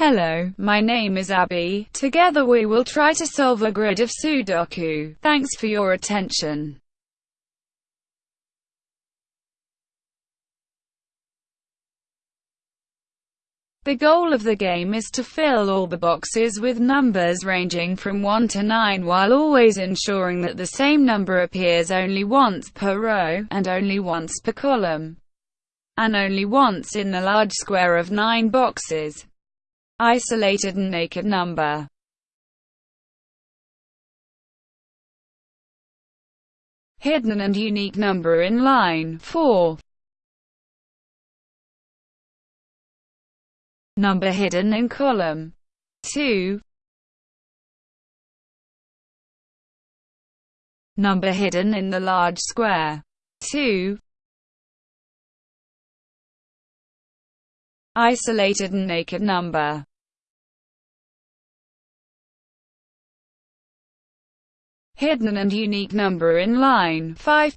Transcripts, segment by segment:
Hello, my name is Abby. Together we will try to solve a grid of Sudoku. Thanks for your attention. The goal of the game is to fill all the boxes with numbers ranging from 1 to 9 while always ensuring that the same number appears only once per row, and only once per column, and only once in the large square of 9 boxes. Isolated and naked number. Hidden and unique number in line 4 Number hidden in column 2 Number hidden in the large square 2 Isolated and naked number Hidden and unique number in line. 5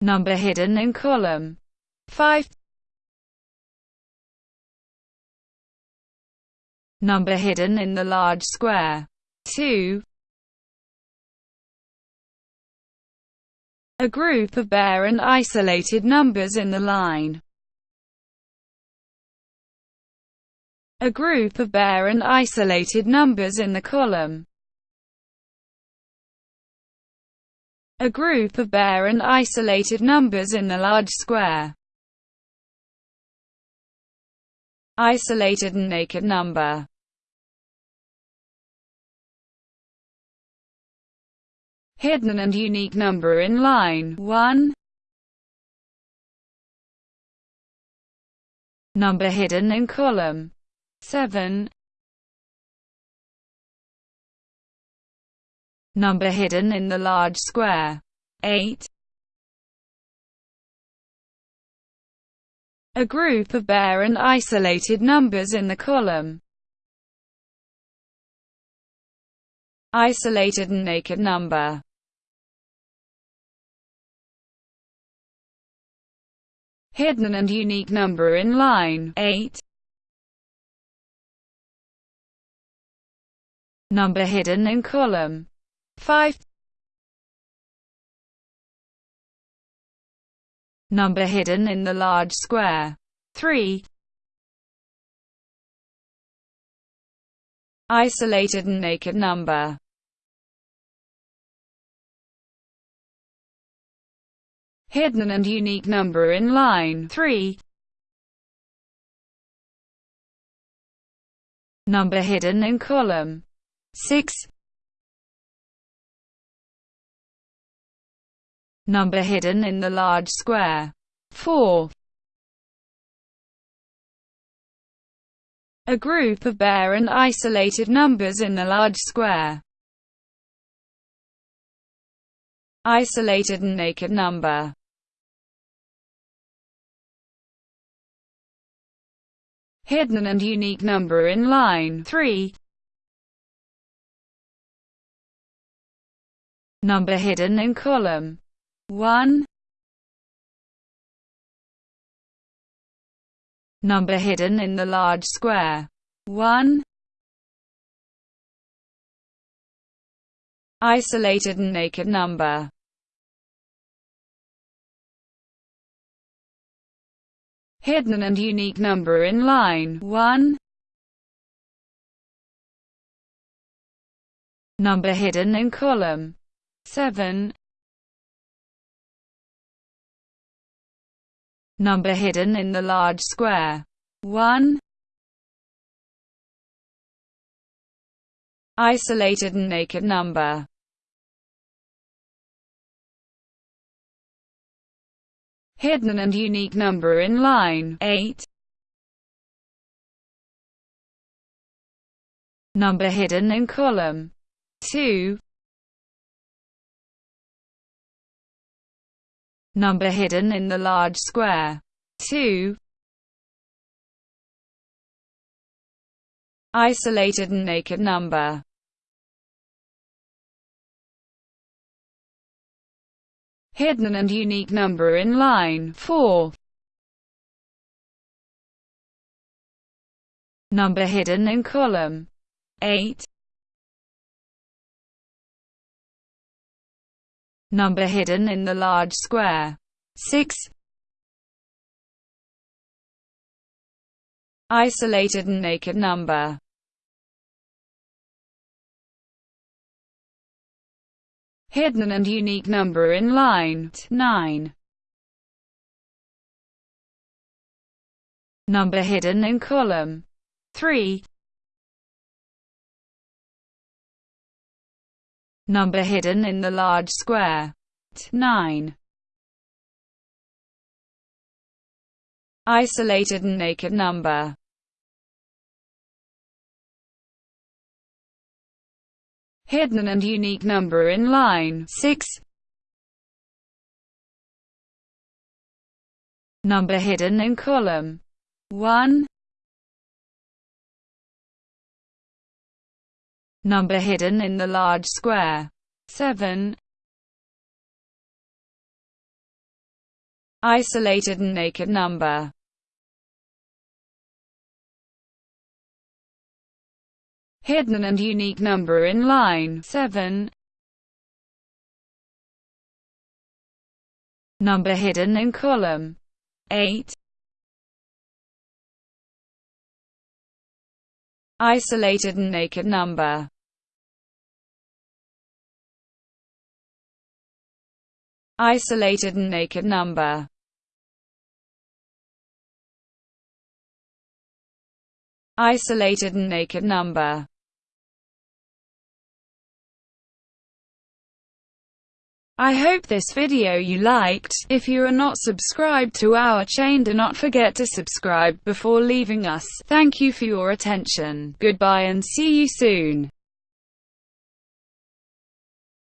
Number hidden in column. 5 Number hidden in the large square. 2 A group of bare and isolated numbers in the line A group of bare and isolated numbers in the column. A group of bare and isolated numbers in the large square. Isolated and naked number. Hidden and unique number in line 1 Number hidden in column 7 Number hidden in the large square 8 A group of bare and isolated numbers in the column. Isolated and naked number. Hidden and unique number in line 8. Number hidden in column 5. Number hidden in the large square. 3. Isolated and naked number. Hidden and unique number in line 3. Number hidden in column 6. Number hidden in the large square. 4. A group of bare and isolated numbers in the large square. Isolated and naked number. Hidden and unique number in line 3. Number hidden in column. 1 Number hidden in the large square. 1 Isolated and naked number. Hidden and unique number in line. 1 Number hidden in column 7 Number hidden in the large square. 1. Isolated and naked number. Hidden and unique number in line 8. Number hidden in column 2. number hidden in the large square. 2. Isolated and naked number. Hidden and unique number in line 4. Number hidden in column 8. Number hidden in the large square 6. Isolated and naked number hidden and unique number in line 9. Number hidden in column 3. Number hidden in the large square 9. Isolated and naked number hidden and unique number in line 6. Number hidden in column 1. Number hidden in the large square 7. Isolated and naked number hidden and unique number in line 7. Number hidden in column 8. Isolated and naked number Isolated and naked number Isolated and naked number I hope this video you liked. If you are not subscribed to our chain do not forget to subscribe before leaving us. Thank you for your attention. Goodbye and see you soon.